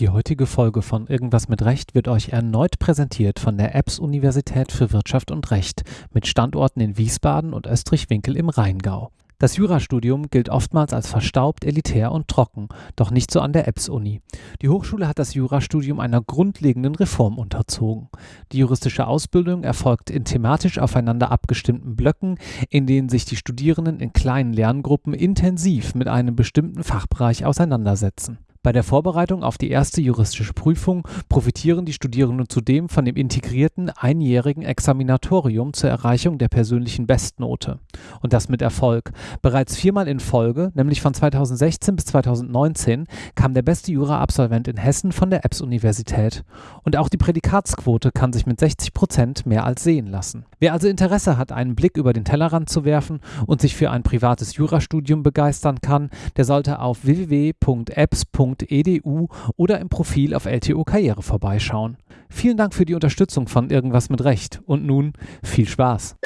Die heutige Folge von Irgendwas mit Recht wird euch erneut präsentiert von der EBS Universität für Wirtschaft und Recht mit Standorten in Wiesbaden und Österreich-Winkel im Rheingau. Das Jurastudium gilt oftmals als verstaubt, elitär und trocken, doch nicht so an der EBS-Uni. Die Hochschule hat das Jurastudium einer grundlegenden Reform unterzogen. Die juristische Ausbildung erfolgt in thematisch aufeinander abgestimmten Blöcken, in denen sich die Studierenden in kleinen Lerngruppen intensiv mit einem bestimmten Fachbereich auseinandersetzen. Bei der Vorbereitung auf die erste juristische Prüfung profitieren die Studierenden zudem von dem integrierten einjährigen Examinatorium zur Erreichung der persönlichen Bestnote. Und das mit Erfolg. Bereits viermal in Folge, nämlich von 2016 bis 2019, kam der beste Jura-Absolvent in Hessen von der EBS-Universität. Und auch die Prädikatsquote kann sich mit 60 Prozent mehr als sehen lassen. Wer also Interesse hat, einen Blick über den Tellerrand zu werfen und sich für ein privates Jurastudium begeistern kann, der sollte auf www.apps.de www.edu oder im Profil auf LTO Karriere vorbeischauen. Vielen Dank für die Unterstützung von Irgendwas mit Recht und nun viel Spaß.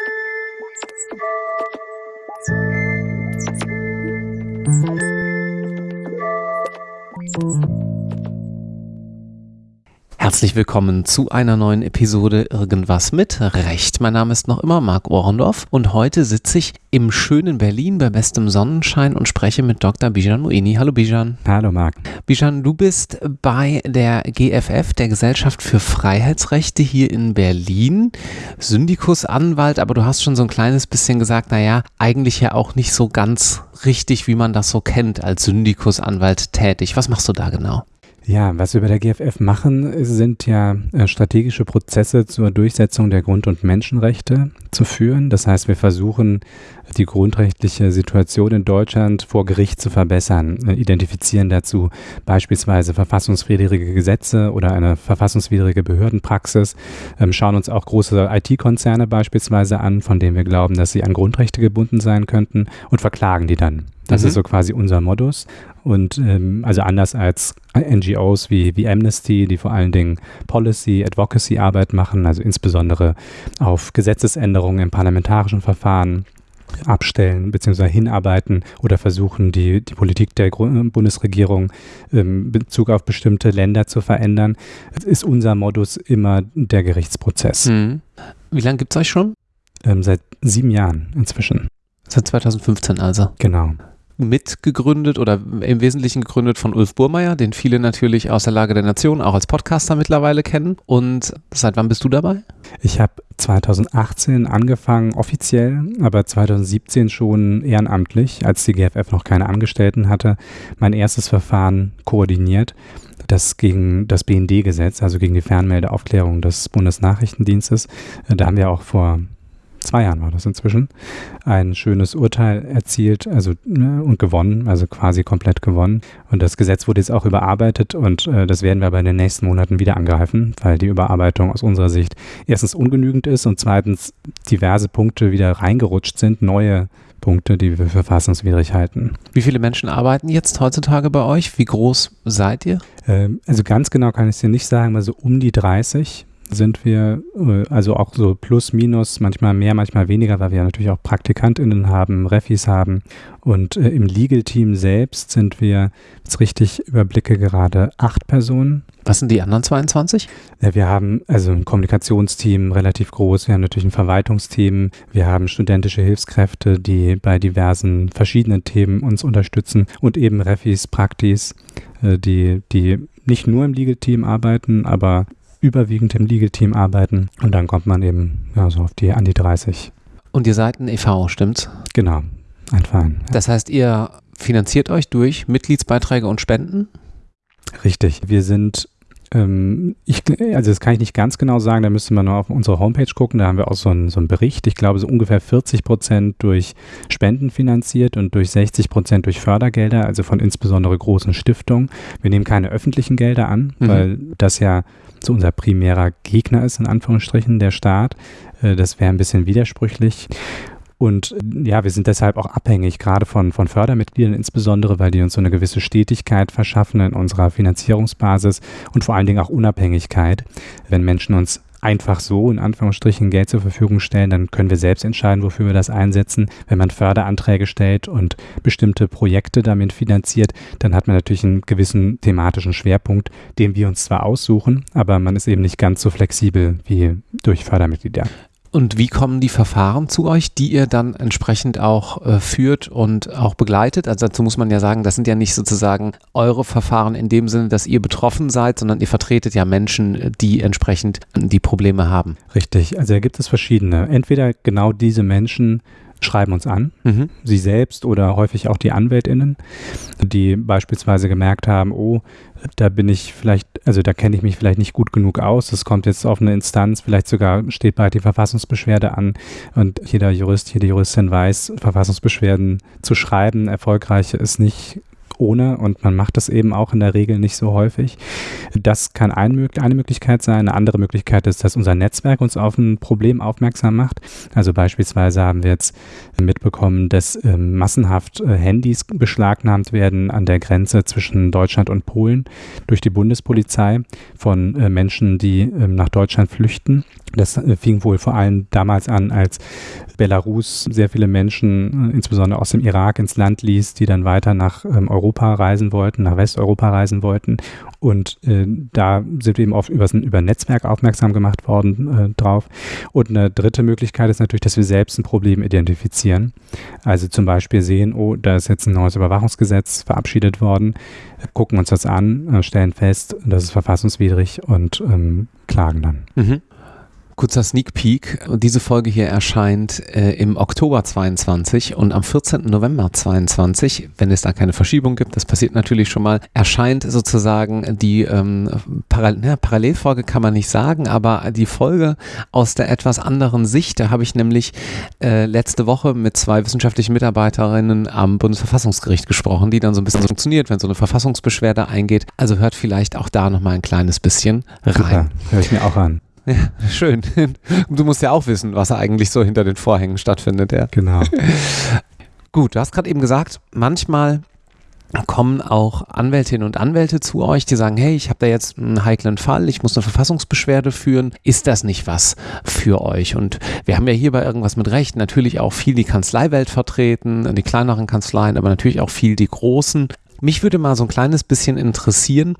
Herzlich willkommen zu einer neuen Episode Irgendwas mit Recht. Mein Name ist noch immer Marc Ohrendorf und heute sitze ich im schönen Berlin bei bestem Sonnenschein und spreche mit Dr. Bijan Moini. Hallo Bijan. Hallo Marc. Bijan, du bist bei der GFF, der Gesellschaft für Freiheitsrechte hier in Berlin, Syndikusanwalt, aber du hast schon so ein kleines bisschen gesagt, naja, eigentlich ja auch nicht so ganz richtig, wie man das so kennt, als Syndikusanwalt tätig. Was machst du da genau? Ja, was wir bei der GFF machen, sind ja äh, strategische Prozesse zur Durchsetzung der Grund- und Menschenrechte zu führen. Das heißt, wir versuchen, die grundrechtliche Situation in Deutschland vor Gericht zu verbessern, äh, identifizieren dazu beispielsweise verfassungswidrige Gesetze oder eine verfassungswidrige Behördenpraxis, ähm, schauen uns auch große IT-Konzerne beispielsweise an, von denen wir glauben, dass sie an Grundrechte gebunden sein könnten und verklagen die dann. Das mhm. ist so quasi unser Modus. Und ähm, also anders als NGOs wie, wie Amnesty, die vor allen Dingen Policy, Advocacy Arbeit machen, also insbesondere auf Gesetzesänderungen im parlamentarischen Verfahren abstellen bzw. hinarbeiten oder versuchen, die, die Politik der Bundesregierung in Bezug auf bestimmte Länder zu verändern, ist unser Modus immer der Gerichtsprozess. Mhm. Wie lange gibt es euch schon? Ähm, seit sieben Jahren inzwischen. Seit 2015 also. Genau mitgegründet oder im Wesentlichen gegründet von Ulf Burmeier, den viele natürlich aus der Lage der Nation auch als Podcaster mittlerweile kennen. Und seit wann bist du dabei? Ich habe 2018 angefangen, offiziell, aber 2017 schon ehrenamtlich, als die GFF noch keine Angestellten hatte, mein erstes Verfahren koordiniert das gegen das BND-Gesetz, also gegen die Fernmeldeaufklärung des Bundesnachrichtendienstes. Da haben wir auch vor zwei Jahren war das inzwischen, ein schönes Urteil erzielt also, ne, und gewonnen, also quasi komplett gewonnen. Und das Gesetz wurde jetzt auch überarbeitet und äh, das werden wir aber in den nächsten Monaten wieder angreifen, weil die Überarbeitung aus unserer Sicht erstens ungenügend ist und zweitens diverse Punkte wieder reingerutscht sind, neue Punkte, die wir für verfassungswidrig halten. Wie viele Menschen arbeiten jetzt heutzutage bei euch? Wie groß seid ihr? Ähm, also ganz genau kann ich es dir nicht sagen, also um die 30 sind wir, äh, also auch so plus, minus, manchmal mehr, manchmal weniger, weil wir natürlich auch PraktikantInnen haben, Refis haben. Und äh, im Legal-Team selbst sind wir, jetzt richtig überblicke, gerade acht Personen. Was sind die anderen 22? Ja, wir haben also ein Kommunikationsteam relativ groß, wir haben natürlich ein Verwaltungsteam, wir haben studentische Hilfskräfte, die bei diversen verschiedenen Themen uns unterstützen und eben Refis, Praktis, äh, die, die nicht nur im Legal-Team arbeiten, aber überwiegend im Legal-Team arbeiten und dann kommt man eben ja, so auf die an die 30. Und ihr seid ein e.V., stimmt's? Genau, ein Verein. Ja. Das heißt, ihr finanziert euch durch Mitgliedsbeiträge und Spenden? Richtig. Wir sind ähm, ich, also das kann ich nicht ganz genau sagen, da müsste man nur auf unsere Homepage gucken, da haben wir auch so einen, so einen Bericht. Ich glaube, so ungefähr 40 Prozent durch Spenden finanziert und durch 60 Prozent durch Fördergelder, also von insbesondere großen Stiftungen. Wir nehmen keine öffentlichen Gelder an, mhm. weil das ja so unser primärer Gegner ist, in Anführungsstrichen, der Staat. Äh, das wäre ein bisschen widersprüchlich. Und ja, wir sind deshalb auch abhängig, gerade von, von Fördermitgliedern insbesondere, weil die uns so eine gewisse Stetigkeit verschaffen in unserer Finanzierungsbasis und vor allen Dingen auch Unabhängigkeit. Wenn Menschen uns einfach so in Anführungsstrichen Geld zur Verfügung stellen, dann können wir selbst entscheiden, wofür wir das einsetzen. Wenn man Förderanträge stellt und bestimmte Projekte damit finanziert, dann hat man natürlich einen gewissen thematischen Schwerpunkt, den wir uns zwar aussuchen, aber man ist eben nicht ganz so flexibel wie durch Fördermitglieder. Und wie kommen die Verfahren zu euch, die ihr dann entsprechend auch äh, führt und auch begleitet? Also dazu muss man ja sagen, das sind ja nicht sozusagen eure Verfahren in dem Sinne, dass ihr betroffen seid, sondern ihr vertretet ja Menschen, die entsprechend die Probleme haben. Richtig, also da gibt es verschiedene. Entweder genau diese Menschen schreiben uns an, mhm. sie selbst oder häufig auch die AnwältInnen, die beispielsweise gemerkt haben, oh, da bin ich vielleicht, also da kenne ich mich vielleicht nicht gut genug aus. Es kommt jetzt auf eine Instanz, vielleicht sogar steht bald die Verfassungsbeschwerde an und jeder Jurist, jede Juristin weiß, Verfassungsbeschwerden zu schreiben, erfolgreich ist nicht ohne und man macht das eben auch in der Regel nicht so häufig. Das kann ein, eine Möglichkeit sein. Eine andere Möglichkeit ist, dass unser Netzwerk uns auf ein Problem aufmerksam macht. Also beispielsweise haben wir jetzt mitbekommen, dass äh, massenhaft äh, Handys beschlagnahmt werden an der Grenze zwischen Deutschland und Polen durch die Bundespolizei von äh, Menschen, die ähm, nach Deutschland flüchten. Das äh, fing wohl vor allem damals an, als Belarus sehr viele Menschen, äh, insbesondere aus dem Irak, ins Land ließ, die dann weiter nach ähm, Europa reisen wollten, nach Westeuropa reisen wollten. Und äh, da sind wir eben oft über, über Netzwerk aufmerksam gemacht worden äh, drauf. Und eine dritte Möglichkeit ist natürlich, dass wir selbst ein Problem identifizieren. Also zum Beispiel sehen, oh, da ist jetzt ein neues Überwachungsgesetz verabschiedet worden, gucken uns das an, äh, stellen fest, das ist verfassungswidrig und ähm, klagen dann. Mhm. Kurzer Sneak Peek. Diese Folge hier erscheint äh, im Oktober 22 und am 14. November 22, wenn es da keine Verschiebung gibt, das passiert natürlich schon mal, erscheint sozusagen die ähm, Paral ne, Parallelfolge kann man nicht sagen, aber die Folge aus der etwas anderen Sicht. Da habe ich nämlich äh, letzte Woche mit zwei wissenschaftlichen Mitarbeiterinnen am Bundesverfassungsgericht gesprochen, die dann so ein bisschen so funktioniert, wenn so eine Verfassungsbeschwerde eingeht. Also hört vielleicht auch da nochmal ein kleines bisschen rein. Super, höre ich mir auch an. Ja, schön. Du musst ja auch wissen, was eigentlich so hinter den Vorhängen stattfindet. Ja. Genau. Gut, du hast gerade eben gesagt, manchmal kommen auch Anwältinnen und Anwälte zu euch, die sagen, hey, ich habe da jetzt einen heiklen Fall, ich muss eine Verfassungsbeschwerde führen. Ist das nicht was für euch? Und wir haben ja hier bei irgendwas mit Recht natürlich auch viel die Kanzleiwelt vertreten, die kleineren Kanzleien, aber natürlich auch viel die großen. Mich würde mal so ein kleines bisschen interessieren,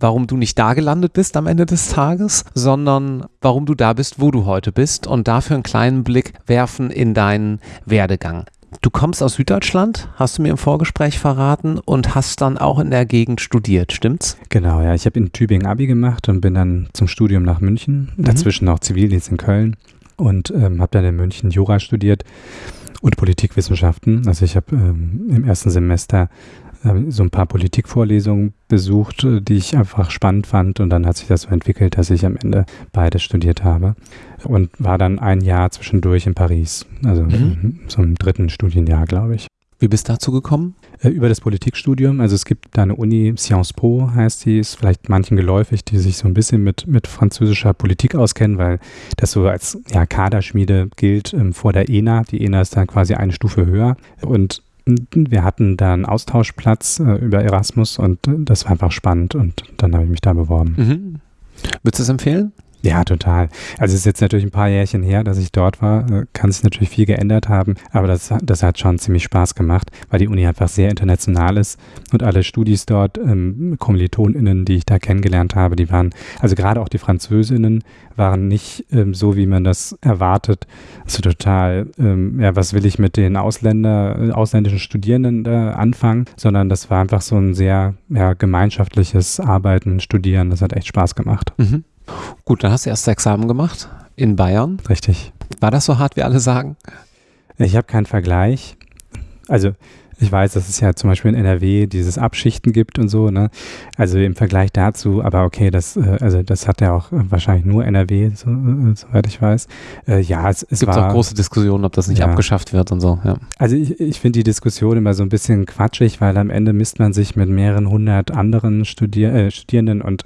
warum du nicht da gelandet bist am Ende des Tages, sondern warum du da bist, wo du heute bist und dafür einen kleinen Blick werfen in deinen Werdegang. Du kommst aus Süddeutschland, hast du mir im Vorgespräch verraten und hast dann auch in der Gegend studiert, stimmt's? Genau, ja. Ich habe in Tübingen Abi gemacht und bin dann zum Studium nach München, mhm. dazwischen auch Zivildienst in Köln und ähm, habe dann in München Jura studiert und Politikwissenschaften. Also ich habe ähm, im ersten Semester so ein paar Politikvorlesungen besucht, äh, die ich einfach spannend fand und dann hat sich das so entwickelt, dass ich am Ende beides studiert habe und war dann ein Jahr zwischendurch in Paris, also mhm. so im dritten Studienjahr, glaube ich. Wie bist du dazu gekommen? Äh, über das Politikstudium. Also es gibt da eine Uni, Sciences Po heißt die, ist vielleicht manchen geläufig, die sich so ein bisschen mit, mit französischer Politik auskennen, weil das so als ja, Kaderschmiede gilt ähm, vor der ENA. Die ENA ist dann quasi eine Stufe höher. Und wir hatten da einen Austauschplatz äh, über Erasmus und äh, das war einfach spannend und dann habe ich mich da beworben. Mhm. Würdest du es empfehlen? Ja, total. Also es ist jetzt natürlich ein paar Jährchen her, dass ich dort war. Äh, kann sich natürlich viel geändert haben, aber das, das hat schon ziemlich Spaß gemacht, weil die Uni einfach sehr international ist und alle Studis dort, ähm, KommilitonInnen, die ich da kennengelernt habe, die waren, also gerade auch die Französinnen, waren nicht ähm, so, wie man das erwartet. Also total, ähm, ja, was will ich mit den Ausländer, äh, ausländischen Studierenden äh, anfangen, sondern das war einfach so ein sehr ja, gemeinschaftliches Arbeiten, Studieren. Das hat echt Spaß gemacht. Mhm. Gut, dann hast du erst Examen gemacht in Bayern. Richtig. War das so hart, wie alle sagen? Ich habe keinen Vergleich. Also ich weiß, dass es ja zum Beispiel in NRW dieses Abschichten gibt und so, ne? Also im Vergleich dazu, aber okay, das, äh, also das hat ja auch wahrscheinlich nur NRW, so, äh, soweit ich weiß. Äh, ja, es, es gibt auch große Diskussionen, ob das nicht ja. abgeschafft wird und so, ja. Also ich, ich finde die Diskussion immer so ein bisschen quatschig, weil am Ende misst man sich mit mehreren hundert anderen Studier äh, Studierenden und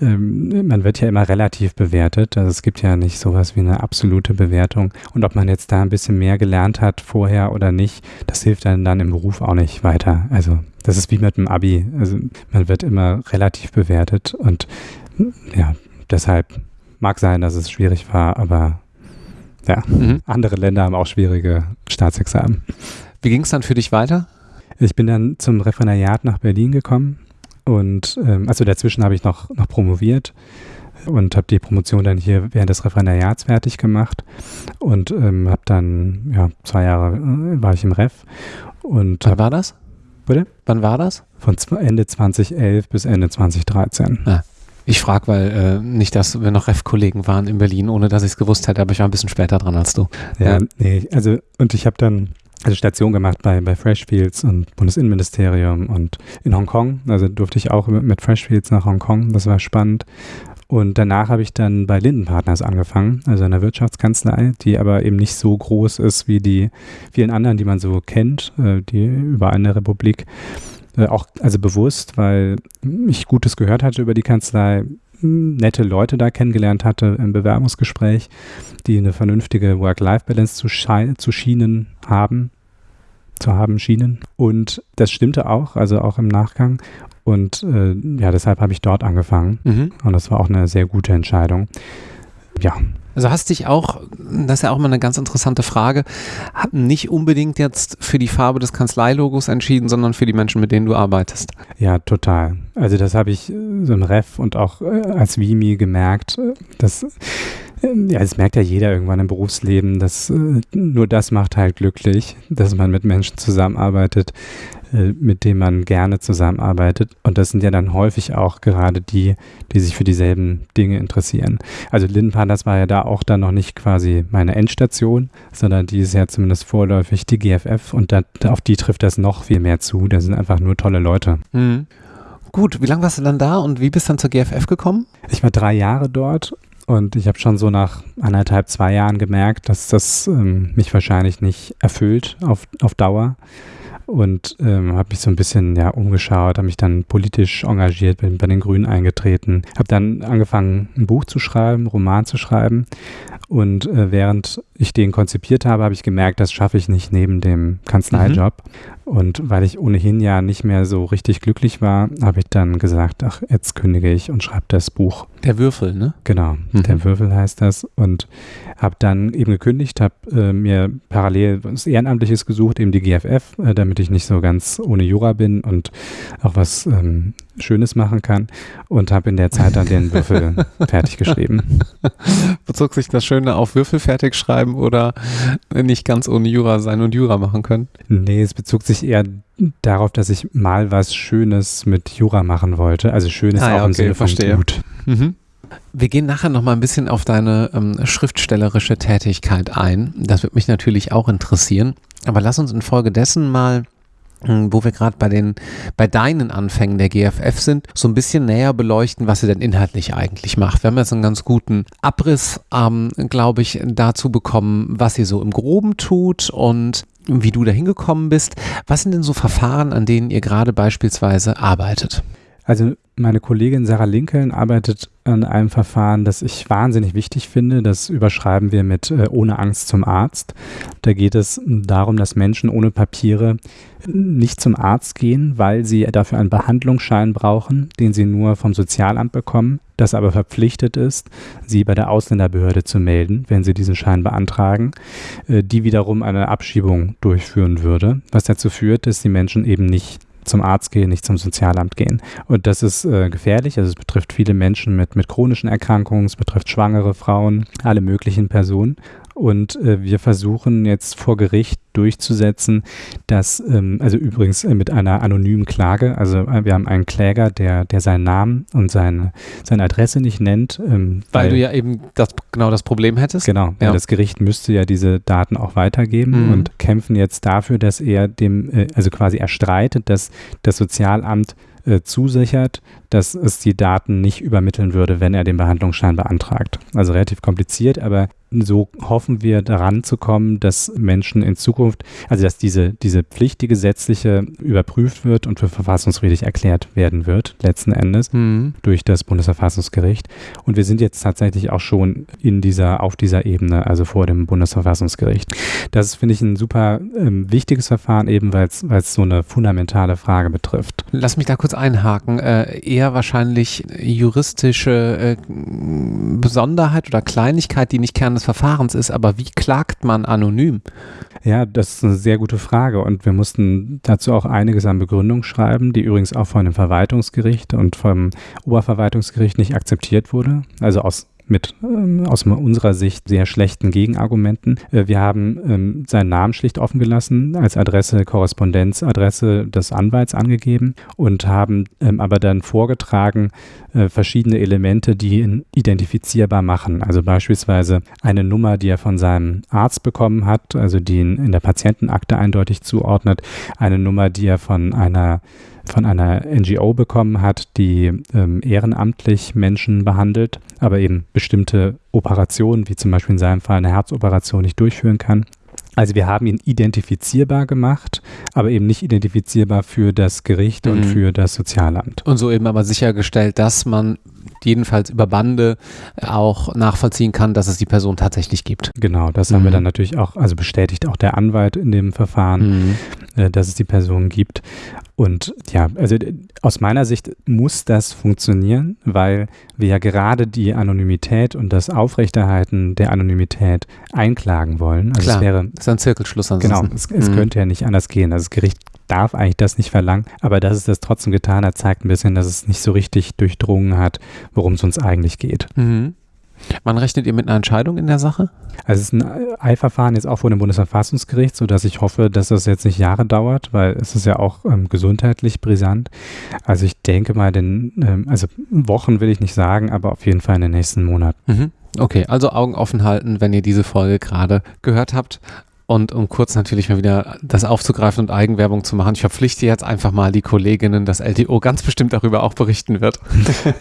ähm, man wird ja immer relativ bewertet. Also es gibt ja nicht sowas wie eine absolute Bewertung. Und ob man jetzt da ein bisschen mehr gelernt hat vorher oder nicht, das hilft dann dann im Beruf auch nicht weiter. Also das ist wie mit dem Abi. Also man wird immer relativ bewertet und ja, deshalb mag sein, dass es schwierig war, aber ja, mhm. andere Länder haben auch schwierige Staatsexamen. Wie ging es dann für dich weiter? Ich bin dann zum Referendariat nach Berlin gekommen und ähm, also dazwischen habe ich noch, noch promoviert und habe die Promotion dann hier während des Referendariats fertig gemacht und ähm, habe dann, ja, zwei Jahre äh, war ich im Ref. Und Wann war das? Bitte? Wann war das? Von Ende 2011 bis Ende 2013. Ah. Ich frage, weil äh, nicht, dass wir noch Ref-Kollegen waren in Berlin, ohne dass ich es gewusst hätte, aber ich war ein bisschen später dran als du. Ja, ja. nee, also und ich habe dann also Station gemacht bei, bei Freshfields und Bundesinnenministerium und in Hongkong. Also durfte ich auch mit Freshfields nach Hongkong. Das war spannend. Und danach habe ich dann bei Linden Partners angefangen, also einer Wirtschaftskanzlei, die aber eben nicht so groß ist wie die vielen anderen, die man so kennt, äh, die überall in der Republik. Äh, auch also bewusst, weil ich Gutes gehört hatte über die Kanzlei, nette Leute da kennengelernt hatte im Bewerbungsgespräch, die eine vernünftige Work-Life-Balance zu, zu schienen haben, zu haben schienen. Und das stimmte auch, also auch im Nachgang. Und äh, ja, deshalb habe ich dort angefangen. Mhm. Und das war auch eine sehr gute Entscheidung. Ja. Also hast dich auch, das ist ja auch mal eine ganz interessante Frage, nicht unbedingt jetzt für die Farbe des Kanzleilogos entschieden, sondern für die Menschen, mit denen du arbeitest. Ja, total. Also das habe ich so im Ref und auch äh, als Vimi gemerkt, äh, dass ja, das merkt ja jeder irgendwann im Berufsleben, dass äh, nur das macht halt glücklich, dass man mit Menschen zusammenarbeitet, äh, mit denen man gerne zusammenarbeitet. Und das sind ja dann häufig auch gerade die, die sich für dieselben Dinge interessieren. Also Lindenpartners war ja da auch dann noch nicht quasi meine Endstation, sondern die ist ja zumindest vorläufig die GFF und da, auf die trifft das noch viel mehr zu. Da sind einfach nur tolle Leute. Mhm. Gut, wie lange warst du dann da und wie bist du dann zur GFF gekommen? Ich war drei Jahre dort und ich habe schon so nach anderthalb, zwei Jahren gemerkt, dass das ähm, mich wahrscheinlich nicht erfüllt auf, auf Dauer. Und ähm, habe mich so ein bisschen ja, umgeschaut, habe mich dann politisch engagiert, bin bei den Grünen eingetreten, habe dann angefangen, ein Buch zu schreiben, einen Roman zu schreiben. Und äh, während ich den konzipiert habe, habe ich gemerkt, das schaffe ich nicht neben dem Kanzleijob. Mhm. Und weil ich ohnehin ja nicht mehr so richtig glücklich war, habe ich dann gesagt, ach, jetzt kündige ich und schreibe das Buch. Der Würfel, ne? Genau, mhm. der Würfel heißt das. Und habe dann eben gekündigt, habe äh, mir parallel was Ehrenamtliches gesucht, eben die GFF, äh, damit ich nicht so ganz ohne Jura bin und auch was ähm, Schönes machen kann. Und habe in der Zeit dann den Würfel fertig geschrieben. Bezog sich das Schöne auf Würfel fertig schreiben oder nicht ganz ohne Jura sein und Jura machen können? Nee, es bezog sich sich eher darauf, dass ich mal was Schönes mit Jura machen wollte. Also Schönes ah, auch ja, im Sinne von verstehe. gut. Mhm. Wir gehen nachher noch mal ein bisschen auf deine ähm, schriftstellerische Tätigkeit ein. Das wird mich natürlich auch interessieren. Aber lass uns infolgedessen mal hm, wo wir gerade bei den bei deinen Anfängen der GFF sind, so ein bisschen näher beleuchten, was sie denn inhaltlich eigentlich macht. Wir haben jetzt einen ganz guten Abriss, ähm, glaube ich, dazu bekommen, was sie so im Groben tut und wie du da hingekommen bist. Was sind denn so Verfahren, an denen ihr gerade beispielsweise arbeitet? Also meine Kollegin Sarah Lincoln arbeitet an einem Verfahren, das ich wahnsinnig wichtig finde. Das überschreiben wir mit äh, Ohne Angst zum Arzt. Da geht es darum, dass Menschen ohne Papiere nicht zum Arzt gehen, weil sie dafür einen Behandlungsschein brauchen, den sie nur vom Sozialamt bekommen, das aber verpflichtet ist, sie bei der Ausländerbehörde zu melden, wenn sie diesen Schein beantragen, äh, die wiederum eine Abschiebung durchführen würde, was dazu führt, dass die Menschen eben nicht zum Arzt gehen, nicht zum Sozialamt gehen. Und das ist äh, gefährlich. Also es betrifft viele Menschen mit, mit chronischen Erkrankungen, es betrifft schwangere Frauen, alle möglichen Personen. Und äh, wir versuchen jetzt vor Gericht durchzusetzen, dass, ähm, also übrigens äh, mit einer anonymen Klage, also äh, wir haben einen Kläger, der, der seinen Namen und seine, seine Adresse nicht nennt. Ähm, weil, weil, du ja eben das, genau das Problem hättest. Genau, ja. das Gericht müsste ja diese Daten auch weitergeben mhm. und kämpfen jetzt dafür, dass er dem, äh, also quasi erstreitet, dass das Sozialamt äh, zusichert, dass es die Daten nicht übermitteln würde, wenn er den Behandlungsschein beantragt. Also relativ kompliziert, aber so hoffen wir daran zu kommen, dass Menschen in Zukunft, also dass diese, diese Pflicht, die gesetzliche, überprüft wird und für verfassungswidrig erklärt werden wird, letzten Endes, mhm. durch das Bundesverfassungsgericht. Und wir sind jetzt tatsächlich auch schon in dieser, auf dieser Ebene, also vor dem Bundesverfassungsgericht. Das finde ich ein super ähm, wichtiges Verfahren, eben weil es so eine fundamentale Frage betrifft. Lass mich da kurz einhaken. Äh, eher wahrscheinlich juristische äh, Besonderheit oder Kleinigkeit, die nicht Kern des Verfahrens ist, aber wie klagt man anonym? Ja, das ist eine sehr gute Frage und wir mussten dazu auch einiges an Begründung schreiben, die übrigens auch von dem Verwaltungsgericht und vom Oberverwaltungsgericht nicht akzeptiert wurde. Also aus mit ähm, aus unserer Sicht sehr schlechten Gegenargumenten. Äh, wir haben ähm, seinen Namen schlicht offen gelassen, als Adresse, Korrespondenzadresse des Anwalts angegeben und haben ähm, aber dann vorgetragen äh, verschiedene Elemente, die ihn identifizierbar machen. Also beispielsweise eine Nummer, die er von seinem Arzt bekommen hat, also die ihn in der Patientenakte eindeutig zuordnet, eine Nummer, die er von einer von einer NGO bekommen hat, die ähm, ehrenamtlich Menschen behandelt, aber eben bestimmte Operationen, wie zum Beispiel in seinem Fall eine Herzoperation, nicht durchführen kann. Also wir haben ihn identifizierbar gemacht, aber eben nicht identifizierbar für das Gericht mhm. und für das Sozialamt. Und so eben aber sichergestellt, dass man jedenfalls über Bande auch nachvollziehen kann, dass es die Person tatsächlich gibt. Genau, das mhm. haben wir mhm. dann natürlich auch, also bestätigt auch der Anwalt in dem Verfahren, mhm. äh, dass es die Person gibt. Und ja, also aus meiner Sicht muss das funktionieren, weil wir ja gerade die Anonymität und das Aufrechterhalten der Anonymität einklagen wollen. Also Klar, es wäre, das ist ein Zirkelschluss ansonsten. Genau, es, es mhm. könnte ja nicht anders gehen. Also das Gericht darf eigentlich das nicht verlangen, aber dass es das trotzdem getan hat, zeigt ein bisschen, dass es nicht so richtig durchdrungen hat, worum es uns eigentlich geht. Mhm. Wann rechnet ihr mit einer Entscheidung in der Sache? Also es ist ein Eilverfahren jetzt auch vor dem Bundesverfassungsgericht, sodass ich hoffe, dass das jetzt nicht Jahre dauert, weil es ist ja auch ähm, gesundheitlich brisant. Also ich denke mal, den, ähm, also Wochen will ich nicht sagen, aber auf jeden Fall in den nächsten Monaten. Mhm. Okay, also Augen offen halten, wenn ihr diese Folge gerade gehört habt. Und um kurz natürlich mal wieder das aufzugreifen und Eigenwerbung zu machen, ich verpflichte jetzt einfach mal die Kolleginnen, dass LTO ganz bestimmt darüber auch berichten wird.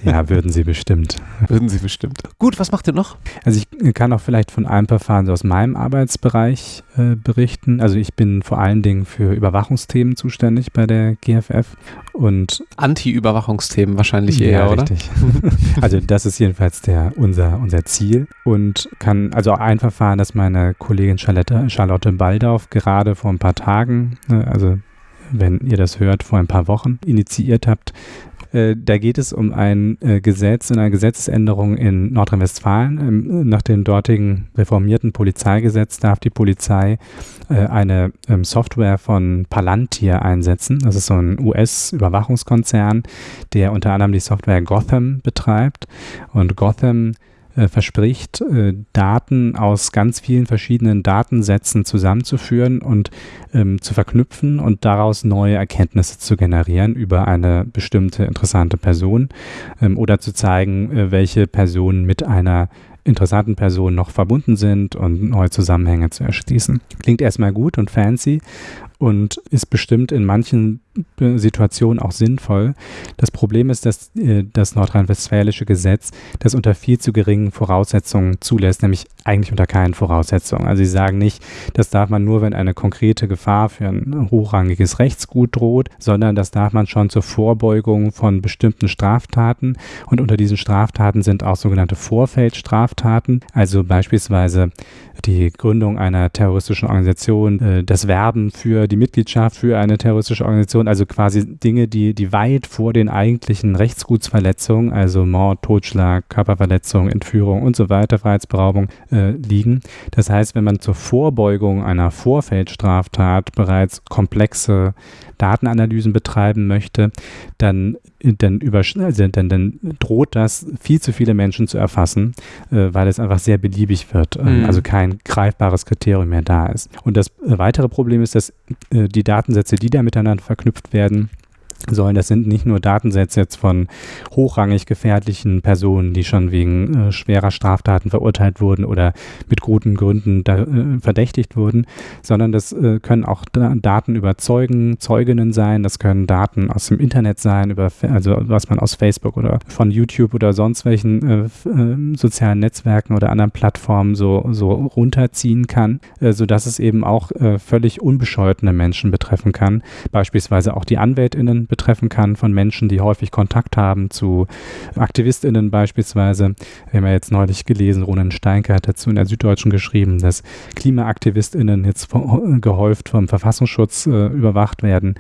Ja, würden sie bestimmt. Würden sie bestimmt. Gut, was macht ihr noch? Also ich kann auch vielleicht von einem Verfahren so aus meinem Arbeitsbereich äh, berichten. Also ich bin vor allen Dingen für Überwachungsthemen zuständig bei der GFF und Anti-Überwachungsthemen wahrscheinlich eher, ja, oder? Richtig. also das ist jedenfalls der, unser, unser Ziel und kann, also ein Verfahren, das meine Kollegin Charlotte, Charlotte Baldauf gerade vor ein paar Tagen, ne, also wenn ihr das hört, vor ein paar Wochen initiiert habt, äh, da geht es um ein äh, Gesetz und eine Gesetzesänderung in Nordrhein-Westfalen. Ähm, nach dem dortigen reformierten Polizeigesetz darf die Polizei äh, eine ähm, Software von Palantir einsetzen. Das ist so ein US-Überwachungskonzern, der unter anderem die Software Gotham betreibt. Und Gotham verspricht, äh, Daten aus ganz vielen verschiedenen Datensätzen zusammenzuführen und ähm, zu verknüpfen und daraus neue Erkenntnisse zu generieren über eine bestimmte interessante Person ähm, oder zu zeigen, äh, welche Personen mit einer interessanten Personen noch verbunden sind und neue Zusammenhänge zu erschließen. Klingt erstmal gut und fancy und ist bestimmt in manchen Situationen auch sinnvoll. Das Problem ist, dass äh, das nordrhein-westfälische Gesetz das unter viel zu geringen Voraussetzungen zulässt, nämlich eigentlich unter keinen Voraussetzungen. Also sie sagen nicht, das darf man nur, wenn eine konkrete Gefahr für ein hochrangiges Rechtsgut droht, sondern das darf man schon zur Vorbeugung von bestimmten Straftaten. Und unter diesen Straftaten sind auch sogenannte Vorfeldstraftaten, also beispielsweise die Gründung einer terroristischen Organisation, äh, das Werben für die Mitgliedschaft für eine terroristische Organisation, also quasi Dinge, die, die weit vor den eigentlichen Rechtsgutsverletzungen, also Mord, Totschlag, Körperverletzung, Entführung und so weiter, Freiheitsberaubung äh, liegen. Das heißt, wenn man zur Vorbeugung einer Vorfeldstraftat bereits komplexe Datenanalysen betreiben möchte, dann, dann, also dann, dann droht das viel zu viele Menschen zu erfassen, äh, weil es einfach sehr beliebig wird, äh, mhm. also kein greifbares Kriterium mehr da ist. Und das äh, weitere Problem ist, dass äh, die Datensätze, die da miteinander verknüpft werden, sollen. Das sind nicht nur Datensätze jetzt von hochrangig gefährlichen Personen, die schon wegen äh, schwerer Straftaten verurteilt wurden oder mit guten Gründen da, äh, verdächtigt wurden, sondern das äh, können auch Daten über Zeugen, Zeuginnen sein, das können Daten aus dem Internet sein, über, also was man aus Facebook oder von YouTube oder sonst welchen äh, äh, sozialen Netzwerken oder anderen Plattformen so, so runterziehen kann, äh, sodass es eben auch völlig unbescholtene Menschen betreffen kann, beispielsweise auch die AnwältInnen betreffen kann von Menschen, die häufig Kontakt haben zu AktivistInnen beispielsweise. Wir haben ja jetzt neulich gelesen, Ronan Steinke hat dazu in der Süddeutschen geschrieben, dass KlimaaktivistInnen jetzt gehäuft vom Verfassungsschutz äh, überwacht werden.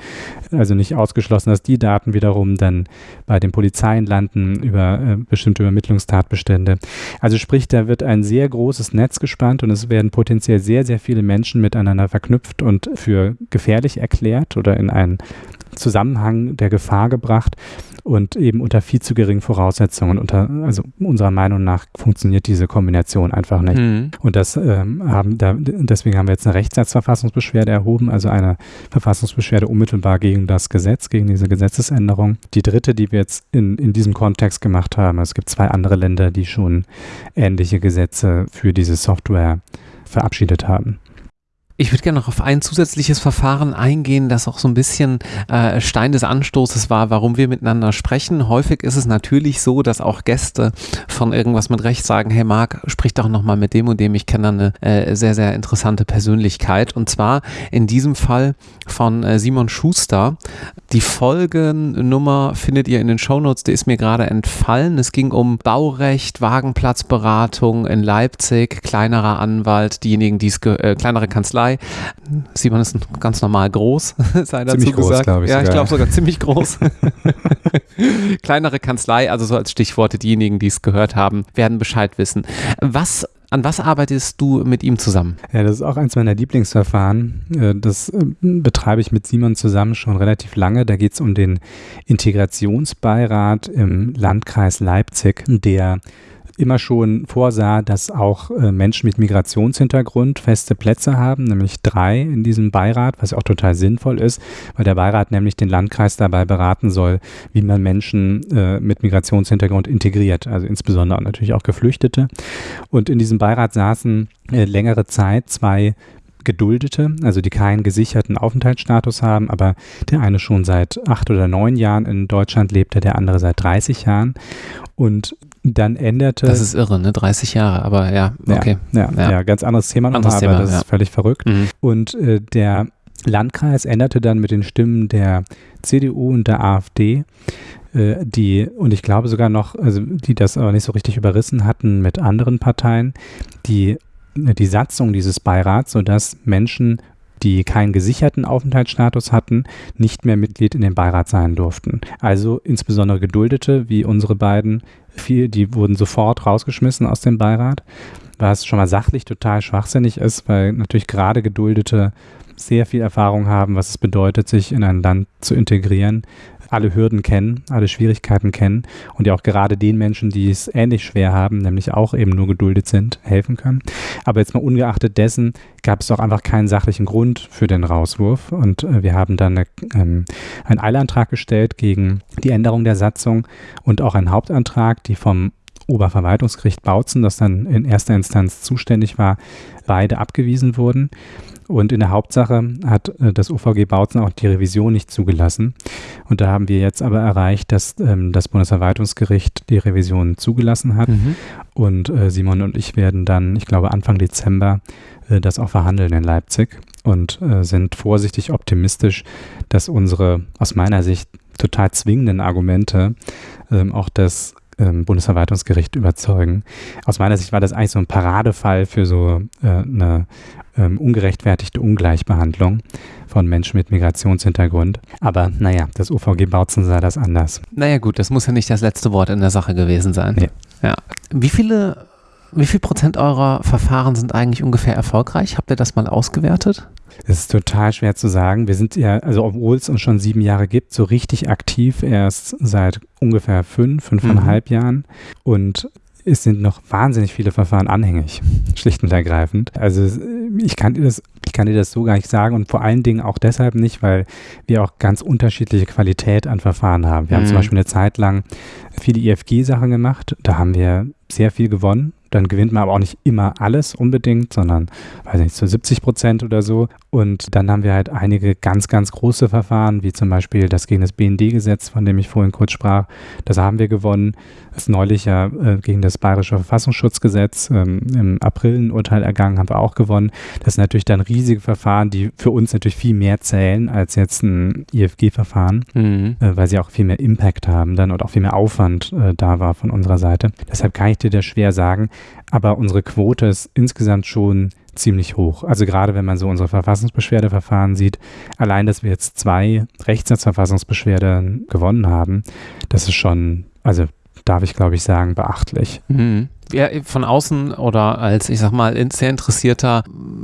Also nicht ausgeschlossen, dass die Daten wiederum dann bei den Polizeien landen über äh, bestimmte Übermittlungstatbestände. Also sprich, da wird ein sehr großes Netz gespannt und es werden potenziell sehr, sehr viele Menschen miteinander verknüpft und für gefährlich erklärt oder in einen Zusammenhang der Gefahr gebracht und eben unter viel zu geringen Voraussetzungen. Unter, also unserer Meinung nach funktioniert diese Kombination einfach nicht. Mhm. Und das ähm, haben da, deswegen haben wir jetzt eine Rechtssatzverfassungsbeschwerde erhoben, also eine Verfassungsbeschwerde unmittelbar gegen das Gesetz, gegen diese Gesetzesänderung. Die dritte, die wir jetzt in, in diesem Kontext gemacht haben, es gibt zwei andere Länder, die schon ähnliche Gesetze für diese Software verabschiedet haben. Ich würde gerne noch auf ein zusätzliches Verfahren eingehen, das auch so ein bisschen äh, Stein des Anstoßes war, warum wir miteinander sprechen. Häufig ist es natürlich so, dass auch Gäste von irgendwas mit Recht sagen, hey Marc, sprich doch nochmal mit dem und dem, ich kenne eine äh, sehr, sehr interessante Persönlichkeit. Und zwar in diesem Fall von äh, Simon Schuster. Die Folgennummer findet ihr in den Shownotes, die ist mir gerade entfallen. Es ging um Baurecht, Wagenplatzberatung in Leipzig, kleinerer Anwalt, diejenigen, die es, äh, kleinere Kanzlei, Kanzlei. Simon ist ganz normal groß, sei dazu ziemlich gesagt. Groß, ich ja, ich glaube sogar ziemlich groß. Kleinere Kanzlei, also so als Stichworte, diejenigen, die es gehört haben, werden Bescheid wissen. Was an was arbeitest du mit ihm zusammen? Ja, das ist auch eins meiner Lieblingsverfahren. Äh, das äh, betreibe ich mit Simon zusammen schon relativ lange. Da geht es um den Integrationsbeirat im Landkreis Leipzig, der immer schon vorsah, dass auch äh, Menschen mit Migrationshintergrund feste Plätze haben, nämlich drei in diesem Beirat, was auch total sinnvoll ist, weil der Beirat nämlich den Landkreis dabei beraten soll, wie man Menschen äh, mit Migrationshintergrund integriert, also insbesondere natürlich auch Geflüchtete. Und in diesem Beirat saßen äh, längere Zeit zwei Geduldete, also die keinen gesicherten Aufenthaltsstatus haben, aber der eine schon seit acht oder neun Jahren in Deutschland lebte, der andere seit 30 Jahren. Und dann änderte. Das ist irre, ne? 30 Jahre, aber ja, okay. Ja, ja, ja. ja ganz anderes Thema nochmal, aber das ist völlig verrückt. Mhm. Und äh, der Landkreis änderte dann mit den Stimmen der CDU und der AfD, äh, die, und ich glaube sogar noch, also die das aber nicht so richtig überrissen hatten mit anderen Parteien, die die Satzung dieses Beirats, sodass Menschen die keinen gesicherten Aufenthaltsstatus hatten, nicht mehr Mitglied in dem Beirat sein durften. Also insbesondere Geduldete, wie unsere beiden, viel, die wurden sofort rausgeschmissen aus dem Beirat, was schon mal sachlich total schwachsinnig ist, weil natürlich gerade Geduldete sehr viel Erfahrung haben, was es bedeutet, sich in ein Land zu integrieren, alle Hürden kennen, alle Schwierigkeiten kennen und ja auch gerade den Menschen, die es ähnlich schwer haben, nämlich auch eben nur geduldet sind, helfen können. Aber jetzt mal ungeachtet dessen gab es doch einfach keinen sachlichen Grund für den Rauswurf und äh, wir haben dann eine, ähm, einen Eilantrag gestellt gegen die Änderung der Satzung und auch einen Hauptantrag, die vom Oberverwaltungsgericht Bautzen, das dann in erster Instanz zuständig war, beide abgewiesen wurden. Und in der Hauptsache hat äh, das UVG Bautzen auch die Revision nicht zugelassen. Und da haben wir jetzt aber erreicht, dass ähm, das Bundesverwaltungsgericht die Revision zugelassen hat. Mhm. Und äh, Simon und ich werden dann, ich glaube, Anfang Dezember äh, das auch verhandeln in Leipzig und äh, sind vorsichtig optimistisch, dass unsere aus meiner Sicht total zwingenden Argumente ähm, auch das ähm, Bundesverwaltungsgericht überzeugen. Aus meiner Sicht war das eigentlich so ein Paradefall für so äh, eine ähm, ungerechtfertigte Ungleichbehandlung von Menschen mit Migrationshintergrund. Aber naja, das UVG Bautzen sah das anders. Naja gut, das muss ja nicht das letzte Wort in der Sache gewesen sein. Nee. Ja. Wie viele wie viel Prozent eurer Verfahren sind eigentlich ungefähr erfolgreich? Habt ihr das mal ausgewertet? Es ist total schwer zu sagen. Wir sind ja, also obwohl es uns schon sieben Jahre gibt, so richtig aktiv erst seit ungefähr fünf, fünfeinhalb mhm. Jahren. Und es sind noch wahnsinnig viele Verfahren anhängig, schlicht und ergreifend. Also ich kann dir das ich kann dir das so gar nicht sagen und vor allen Dingen auch deshalb nicht, weil wir auch ganz unterschiedliche Qualität an Verfahren haben. Wir mhm. haben zum mhm. Beispiel eine Zeit lang viele IFG-Sachen gemacht. Da haben wir sehr viel gewonnen dann gewinnt man aber auch nicht immer alles unbedingt, sondern, weiß nicht, zu 70 Prozent oder so. Und dann haben wir halt einige ganz, ganz große Verfahren, wie zum Beispiel das gegen das BND-Gesetz, von dem ich vorhin kurz sprach. Das haben wir gewonnen. Das neulich ja äh, gegen das Bayerische Verfassungsschutzgesetz ähm, im April ein Urteil ergangen, haben wir auch gewonnen. Das sind natürlich dann riesige Verfahren, die für uns natürlich viel mehr zählen als jetzt ein IFG-Verfahren, mhm. äh, weil sie auch viel mehr Impact haben dann und auch viel mehr Aufwand äh, da war von unserer Seite. Deshalb kann ich dir das schwer sagen, aber unsere Quote ist insgesamt schon ziemlich hoch. Also gerade wenn man so unsere Verfassungsbeschwerdeverfahren sieht, allein, dass wir jetzt zwei Rechtssatzverfassungsbeschwerden gewonnen haben, das ist schon, also darf ich glaube ich sagen, beachtlich. Mhm ja, von außen oder als, ich sag mal, sehr interessierter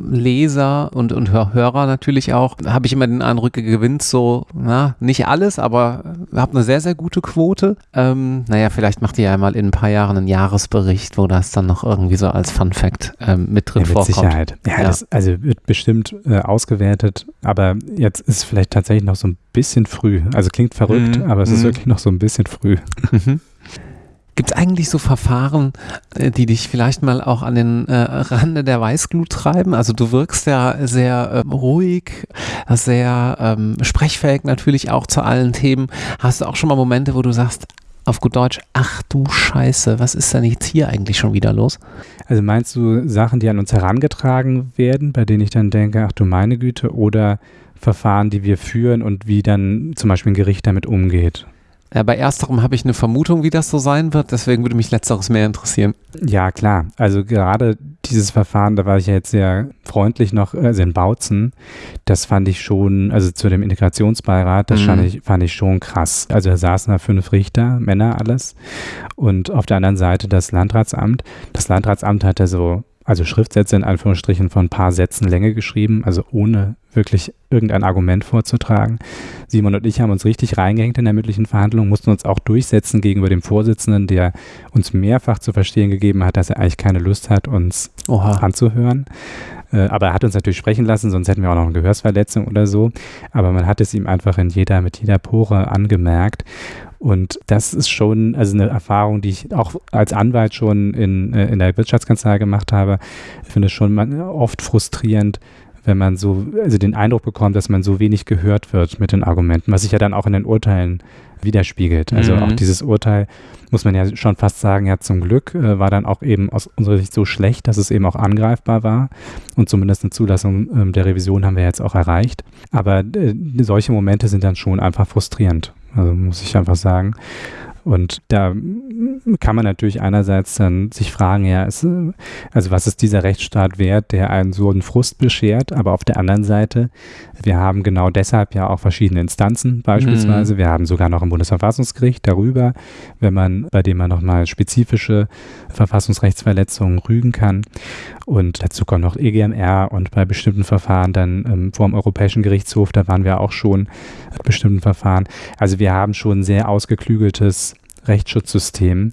Leser und, und Hörer natürlich auch, habe ich immer den Eindruck, ihr gewinnt so, na, nicht alles, aber habt eine sehr, sehr gute Quote. Ähm, naja, vielleicht macht ihr ja mal in ein paar Jahren einen Jahresbericht, wo das dann noch irgendwie so als Fun Fact ähm, mit drin ja, mit vorkommt. Sicherheit. Ja, ja. Das, also wird bestimmt äh, ausgewertet, aber jetzt ist vielleicht tatsächlich noch so ein bisschen früh. Also klingt verrückt, mhm. aber es ist mhm. wirklich noch so ein bisschen früh. Mhm. Gibt es eigentlich so Verfahren, äh, die dich vielleicht mal auch an den äh, Rande der Weißglut treiben? Also du wirkst ja sehr ähm, ruhig, sehr ähm, sprechfähig natürlich auch zu allen Themen. Hast du auch schon mal Momente, wo du sagst, auf gut Deutsch, ach du Scheiße, was ist denn jetzt hier eigentlich schon wieder los? Also meinst du Sachen, die an uns herangetragen werden, bei denen ich dann denke, ach du meine Güte, oder Verfahren, die wir führen und wie dann zum Beispiel ein Gericht damit umgeht? Äh, bei ersterem habe ich eine Vermutung, wie das so sein wird, deswegen würde mich letzteres mehr interessieren. Ja, klar. Also gerade dieses Verfahren, da war ich ja jetzt sehr freundlich noch, also in Bautzen, das fand ich schon, also zu dem Integrationsbeirat, das mhm. fand, ich, fand ich schon krass. Also da saßen da fünf Richter, Männer alles und auf der anderen Seite das Landratsamt. Das Landratsamt hatte so also Schriftsätze in Anführungsstrichen von ein paar Sätzen Länge geschrieben, also ohne wirklich irgendein Argument vorzutragen. Simon und ich haben uns richtig reingehängt in der mündlichen Verhandlung, mussten uns auch durchsetzen gegenüber dem Vorsitzenden, der uns mehrfach zu verstehen gegeben hat, dass er eigentlich keine Lust hat, uns Oha. anzuhören. Äh, aber er hat uns natürlich sprechen lassen, sonst hätten wir auch noch eine Gehörsverletzung oder so. Aber man hat es ihm einfach in jeder, mit jeder Pore angemerkt. Und das ist schon also eine Erfahrung, die ich auch als Anwalt schon in, äh, in der Wirtschaftskanzlei gemacht habe. Ich finde es schon oft frustrierend, wenn man so, also den Eindruck bekommt, dass man so wenig gehört wird mit den Argumenten, was sich ja dann auch in den Urteilen widerspiegelt. Also mhm. auch dieses Urteil, muss man ja schon fast sagen, ja zum Glück äh, war dann auch eben aus unserer Sicht so schlecht, dass es eben auch angreifbar war. Und zumindest eine Zulassung ähm, der Revision haben wir jetzt auch erreicht. Aber äh, solche Momente sind dann schon einfach frustrierend. Also muss ich einfach sagen. Und da kann man natürlich einerseits dann sich fragen, ja, ist, also was ist dieser Rechtsstaat wert, der einen so einen Frust beschert, aber auf der anderen Seite, wir haben genau deshalb ja auch verschiedene Instanzen beispielsweise, mhm. wir haben sogar noch ein Bundesverfassungsgericht darüber, wenn man, bei dem man nochmal spezifische Verfassungsrechtsverletzungen rügen kann und dazu kommt noch EGMR und bei bestimmten Verfahren dann ähm, vor dem Europäischen Gerichtshof, da waren wir auch schon bestimmten Verfahren. Also wir haben schon sehr ausgeklügeltes Rechtsschutzsystem,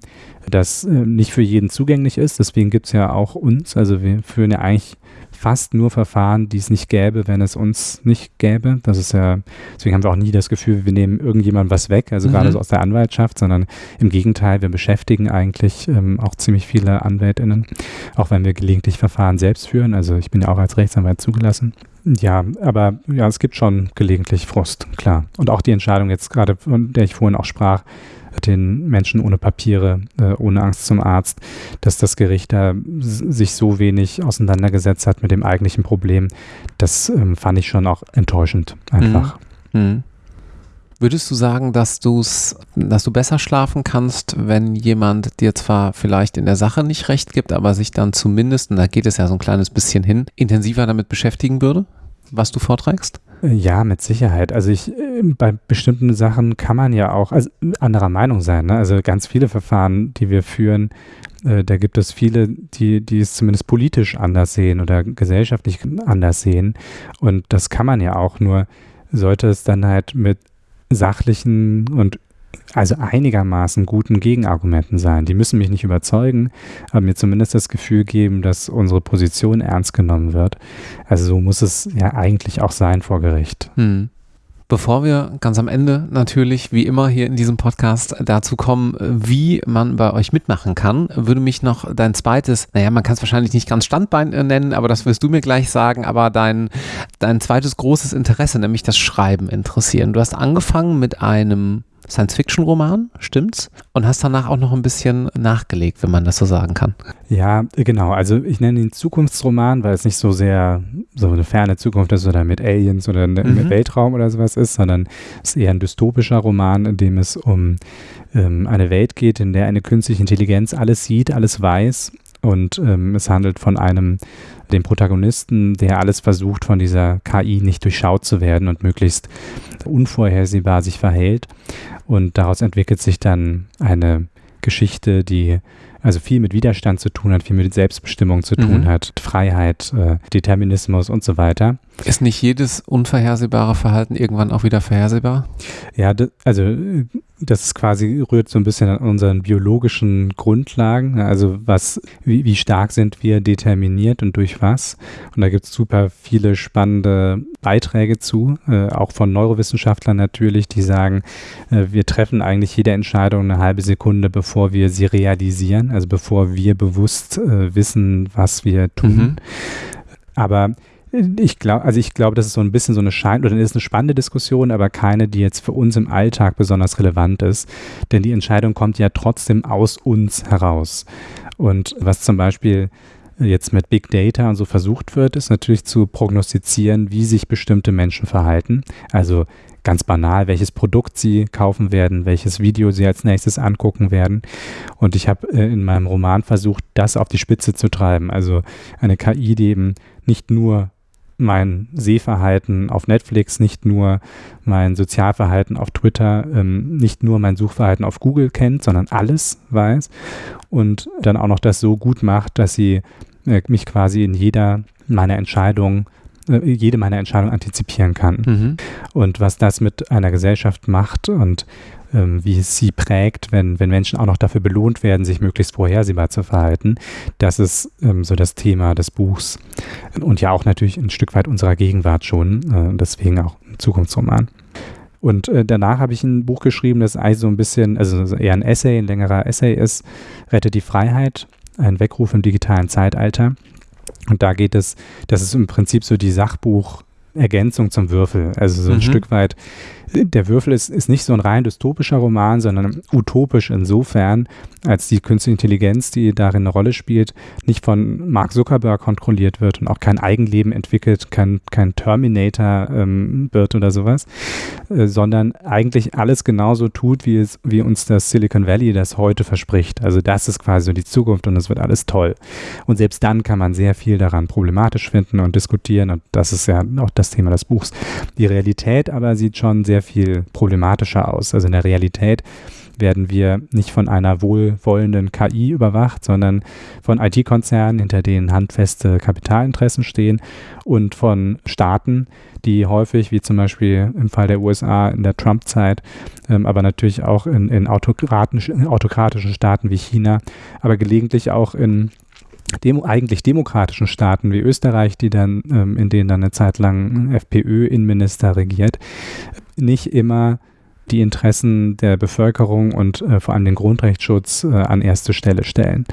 das äh, nicht für jeden zugänglich ist. Deswegen gibt es ja auch uns. Also wir führen ja eigentlich fast nur Verfahren, die es nicht gäbe, wenn es uns nicht gäbe. Das ist ja, deswegen haben wir auch nie das Gefühl, wir nehmen irgendjemandem was weg, also mhm. gerade so aus der Anwaltschaft, sondern im Gegenteil, wir beschäftigen eigentlich ähm, auch ziemlich viele AnwältInnen, auch wenn wir gelegentlich Verfahren selbst führen. Also ich bin ja auch als Rechtsanwalt zugelassen. Ja, aber ja, es gibt schon gelegentlich Frust, klar. Und auch die Entscheidung jetzt gerade, von der ich vorhin auch sprach, den Menschen ohne Papiere, äh, ohne Angst zum Arzt, dass das Gericht da sich so wenig auseinandergesetzt hat mit dem eigentlichen Problem, das ähm, fand ich schon auch enttäuschend einfach. Mhm. Mhm. Würdest du sagen, dass, du's, dass du besser schlafen kannst, wenn jemand dir zwar vielleicht in der Sache nicht recht gibt, aber sich dann zumindest, und da geht es ja so ein kleines bisschen hin, intensiver damit beschäftigen würde, was du vorträgst? Ja, mit Sicherheit. Also ich, äh, bei bestimmten Sachen kann man ja auch also anderer Meinung sein. Ne? Also ganz viele Verfahren, die wir führen, äh, da gibt es viele, die, die es zumindest politisch anders sehen oder gesellschaftlich anders sehen. Und das kann man ja auch, nur sollte es dann halt mit sachlichen und also einigermaßen guten Gegenargumenten sein. Die müssen mich nicht überzeugen, aber mir zumindest das Gefühl geben, dass unsere Position ernst genommen wird. Also so muss es ja eigentlich auch sein vor Gericht. Hm. Bevor wir ganz am Ende natürlich, wie immer hier in diesem Podcast, dazu kommen, wie man bei euch mitmachen kann, würde mich noch dein zweites, naja, man kann es wahrscheinlich nicht ganz Standbein äh, nennen, aber das wirst du mir gleich sagen, aber dein, dein zweites großes Interesse, nämlich das Schreiben, interessieren. Du hast angefangen mit einem Science-Fiction-Roman, stimmt's? Und hast danach auch noch ein bisschen nachgelegt, wenn man das so sagen kann. Ja, genau. Also ich nenne ihn Zukunftsroman, weil es nicht so sehr so eine ferne Zukunft ist oder mit Aliens oder mhm. mit Weltraum oder sowas ist, sondern es ist eher ein dystopischer Roman, in dem es um ähm, eine Welt geht, in der eine künstliche Intelligenz alles sieht, alles weiß und ähm, es handelt von einem, dem Protagonisten, der alles versucht, von dieser KI nicht durchschaut zu werden und möglichst unvorhersehbar sich verhält. Und daraus entwickelt sich dann eine Geschichte, die also viel mit Widerstand zu tun hat, viel mit Selbstbestimmung zu tun mhm. hat, Freiheit, äh, Determinismus und so weiter. Ist nicht jedes unvorhersehbare Verhalten irgendwann auch wieder vorhersehbar? Ja, also das ist quasi rührt so ein bisschen an unseren biologischen Grundlagen. Also was, wie, wie stark sind wir determiniert und durch was? Und da gibt es super viele spannende Beiträge zu, äh, auch von Neurowissenschaftlern natürlich, die sagen, äh, wir treffen eigentlich jede Entscheidung eine halbe Sekunde, bevor wir sie realisieren, also bevor wir bewusst äh, wissen, was wir tun. Mhm. Aber ich glaube, also ich glaube, das ist so ein bisschen so eine Schein oder ist eine spannende Diskussion, aber keine, die jetzt für uns im Alltag besonders relevant ist. Denn die Entscheidung kommt ja trotzdem aus uns heraus. Und was zum Beispiel jetzt mit Big Data und so versucht wird, ist natürlich zu prognostizieren, wie sich bestimmte Menschen verhalten. Also ganz banal, welches Produkt sie kaufen werden, welches Video sie als nächstes angucken werden. Und ich habe äh, in meinem Roman versucht, das auf die Spitze zu treiben. Also eine KI, die eben nicht nur mein Sehverhalten auf Netflix, nicht nur mein Sozialverhalten auf Twitter, ähm, nicht nur mein Suchverhalten auf Google kennt, sondern alles weiß und dann auch noch das so gut macht, dass sie äh, mich quasi in jeder meiner Entscheidungen äh, jede meiner Entscheidungen antizipieren kann. Mhm. Und was das mit einer Gesellschaft macht und ähm, wie es sie prägt, wenn, wenn Menschen auch noch dafür belohnt werden, sich möglichst vorhersehbar zu verhalten. Das ist ähm, so das Thema des Buchs und ja auch natürlich ein Stück weit unserer Gegenwart schon, äh, deswegen auch ein Zukunftsroman. Und äh, danach habe ich ein Buch geschrieben, das eigentlich so ein bisschen, also eher ein Essay, ein längerer Essay ist, Rette die Freiheit, ein Weckruf im digitalen Zeitalter. Und da geht es, das ist im Prinzip so die Sachbuch-Ergänzung zum Würfel. Also so ein mhm. Stück weit der Würfel ist, ist nicht so ein rein dystopischer Roman, sondern utopisch insofern, als die künstliche Intelligenz, die darin eine Rolle spielt, nicht von Mark Zuckerberg kontrolliert wird und auch kein Eigenleben entwickelt, kein, kein Terminator ähm, wird oder sowas, äh, sondern eigentlich alles genauso tut, wie, es, wie uns das Silicon Valley das heute verspricht. Also das ist quasi so die Zukunft und es wird alles toll. Und selbst dann kann man sehr viel daran problematisch finden und diskutieren und das ist ja auch das Thema des Buchs. Die Realität aber sieht schon sehr sehr viel problematischer aus. Also in der Realität werden wir nicht von einer wohlwollenden KI überwacht, sondern von IT-Konzernen, hinter denen handfeste Kapitalinteressen stehen und von Staaten, die häufig, wie zum Beispiel im Fall der USA in der Trump-Zeit, ähm, aber natürlich auch in, in, autokratischen, in autokratischen Staaten wie China, aber gelegentlich auch in Demo, eigentlich demokratischen Staaten wie Österreich, die dann, ähm, in denen dann eine Zeit lang FPÖ-Innenminister regiert, nicht immer die Interessen der Bevölkerung und äh, vor allem den Grundrechtsschutz äh, an erste Stelle stellen.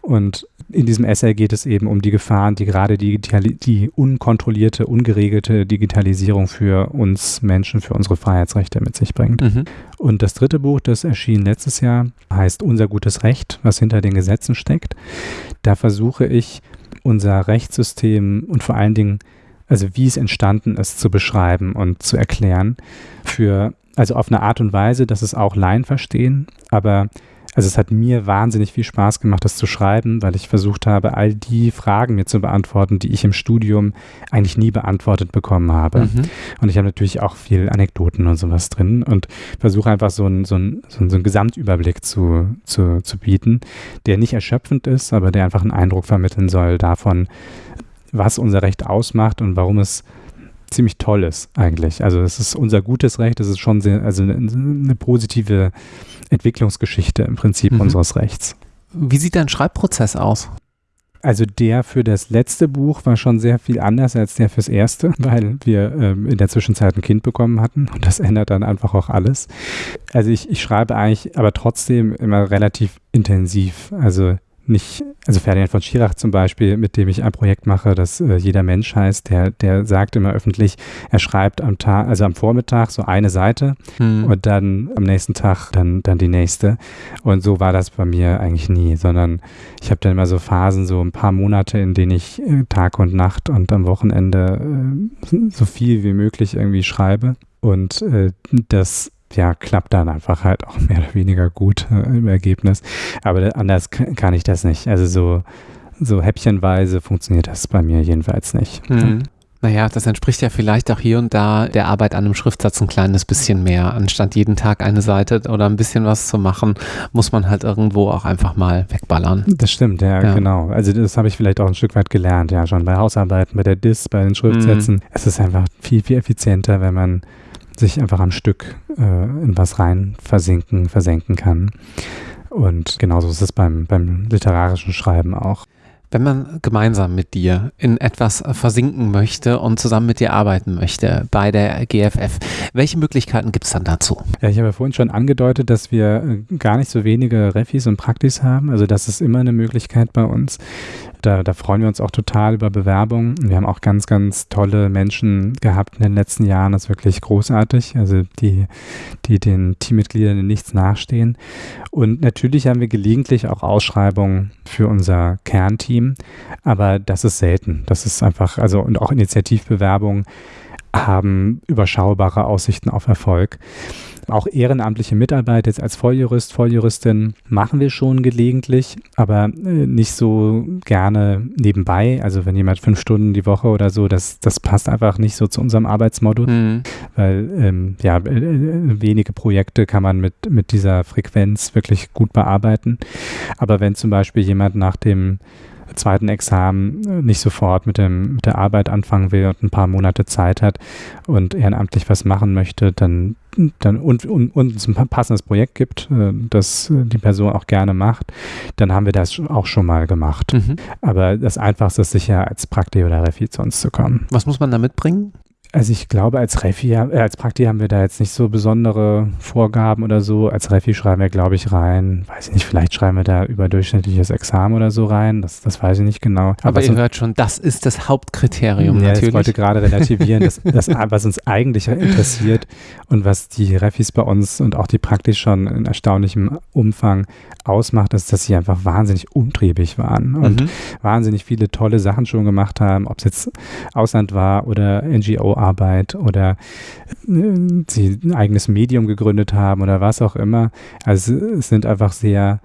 Und in diesem Essay geht es eben um die Gefahren, die gerade die, die unkontrollierte, ungeregelte Digitalisierung für uns Menschen, für unsere Freiheitsrechte mit sich bringt. Mhm. Und das dritte Buch, das erschien letztes Jahr, heißt Unser gutes Recht, was hinter den Gesetzen steckt. Da versuche ich, unser Rechtssystem und vor allen Dingen also wie es entstanden ist, zu beschreiben und zu erklären. Für, also auf eine Art und Weise, dass es auch Laien verstehen, aber also es hat mir wahnsinnig viel Spaß gemacht, das zu schreiben, weil ich versucht habe, all die Fragen mir zu beantworten, die ich im Studium eigentlich nie beantwortet bekommen habe. Mhm. Und ich habe natürlich auch viel Anekdoten und sowas drin und versuche einfach so einen so ein, so ein, so ein Gesamtüberblick zu, zu, zu bieten, der nicht erschöpfend ist, aber der einfach einen Eindruck vermitteln soll davon, was unser Recht ausmacht und warum es ziemlich Tolles eigentlich. Also es ist unser gutes Recht, es ist schon sehr, also eine, eine positive Entwicklungsgeschichte im Prinzip mhm. unseres Rechts. Wie sieht dein Schreibprozess aus? Also der für das letzte Buch war schon sehr viel anders als der fürs erste, weil wir ähm, in der Zwischenzeit ein Kind bekommen hatten und das ändert dann einfach auch alles. Also ich, ich schreibe eigentlich aber trotzdem immer relativ intensiv. Also nicht, also Ferdinand von Schirach zum Beispiel, mit dem ich ein Projekt mache, das äh, jeder Mensch heißt, der, der sagt immer öffentlich, er schreibt am Tag, also am Vormittag so eine Seite hm. und dann am nächsten Tag dann, dann die nächste. Und so war das bei mir eigentlich nie, sondern ich habe dann immer so Phasen, so ein paar Monate, in denen ich äh, Tag und Nacht und am Wochenende äh, so viel wie möglich irgendwie schreibe. Und äh, das ja, klappt dann einfach halt auch mehr oder weniger gut äh, im Ergebnis. Aber anders kann ich das nicht. Also so, so häppchenweise funktioniert das bei mir jedenfalls nicht. Mhm. Naja, das entspricht ja vielleicht auch hier und da der Arbeit an einem Schriftsatz ein kleines bisschen mehr. Anstatt jeden Tag eine Seite oder ein bisschen was zu machen, muss man halt irgendwo auch einfach mal wegballern. Das stimmt, ja, ja. genau. Also das habe ich vielleicht auch ein Stück weit gelernt, ja, schon bei Hausarbeiten, bei der DIS, bei den Schriftsätzen. Mhm. Es ist einfach viel, viel effizienter, wenn man sich einfach am Stück äh, in was rein versinken, versenken kann. Und genauso ist es beim, beim literarischen Schreiben auch. Wenn man gemeinsam mit dir in etwas versinken möchte und zusammen mit dir arbeiten möchte bei der GFF, welche Möglichkeiten gibt es dann dazu? Ja, ich habe ja vorhin schon angedeutet, dass wir äh, gar nicht so wenige Refis und Praktis haben. Also das ist immer eine Möglichkeit bei uns. Da, da, freuen wir uns auch total über Bewerbungen. Wir haben auch ganz, ganz tolle Menschen gehabt in den letzten Jahren. Das ist wirklich großartig. Also die, die den Teammitgliedern in nichts nachstehen. Und natürlich haben wir gelegentlich auch Ausschreibungen für unser Kernteam. Aber das ist selten. Das ist einfach, also und auch Initiativbewerbungen haben überschaubare Aussichten auf Erfolg. Auch ehrenamtliche Mitarbeit jetzt als Volljurist, Volljuristin machen wir schon gelegentlich, aber äh, nicht so gerne nebenbei. Also wenn jemand fünf Stunden die Woche oder so, das, das passt einfach nicht so zu unserem Arbeitsmodus, mhm. weil ähm, ja, äh, äh, wenige Projekte kann man mit, mit dieser Frequenz wirklich gut bearbeiten. Aber wenn zum Beispiel jemand nach dem zweiten Examen äh, nicht sofort mit, dem, mit der Arbeit anfangen will und ein paar Monate Zeit hat und ehrenamtlich was machen möchte, dann, dann und, und, und es ein passendes Projekt gibt, äh, das die Person auch gerne macht, dann haben wir das auch schon mal gemacht. Mhm. Aber das Einfachste ist sicher, als Prakti oder Refi zu uns zu kommen. Was muss man da mitbringen? Also ich glaube, als Refi, äh, als Prakti haben wir da jetzt nicht so besondere Vorgaben oder so. Als Refi schreiben wir, glaube ich, rein, weiß ich nicht, vielleicht schreiben wir da überdurchschnittliches Examen oder so rein. Das, das weiß ich nicht genau. Aber, Aber ihr hört schon, das ist das Hauptkriterium ja, natürlich. Ich wollte gerade relativieren, das, das, was uns eigentlich interessiert und was die Refis bei uns und auch die Praktis schon in erstaunlichem Umfang ausmacht, ist, dass sie einfach wahnsinnig umtriebig waren und mhm. wahnsinnig viele tolle Sachen schon gemacht haben, ob es jetzt Ausland war oder NGO Arbeit oder äh, sie ein eigenes Medium gegründet haben oder was auch immer. Also es sind einfach sehr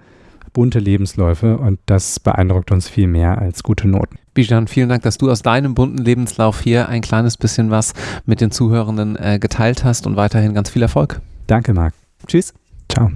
bunte Lebensläufe und das beeindruckt uns viel mehr als gute Noten. Bijan, vielen Dank, dass du aus deinem bunten Lebenslauf hier ein kleines bisschen was mit den Zuhörenden äh, geteilt hast und weiterhin ganz viel Erfolg. Danke, Marc. Tschüss. Ciao.